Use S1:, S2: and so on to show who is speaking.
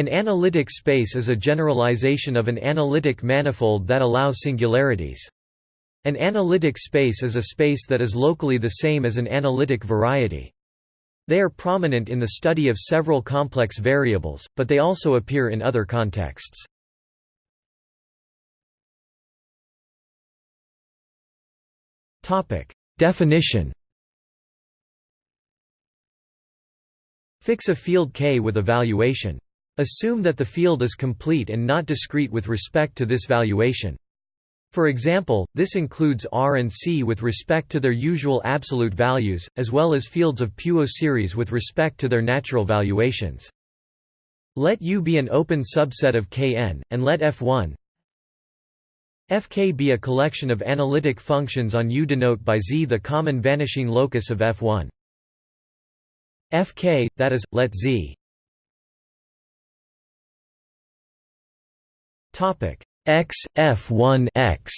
S1: An analytic space is a generalization of an analytic manifold that allows singularities. An analytic space is a space that is locally the same as an analytic variety. They are prominent in the study of several complex variables, but they also appear in other contexts. Definition Fix a field K with a valuation. Assume that the field is complete and not discrete with respect to this valuation. For example, this includes R and C with respect to their usual absolute values, as well as fields of Puiseux series with respect to their natural valuations. Let U be an open subset of Kn, and let F1 Fk be a collection of analytic functions on U denote by Z the common vanishing locus of F1. Fk, that is, let Z Topic. X F1 X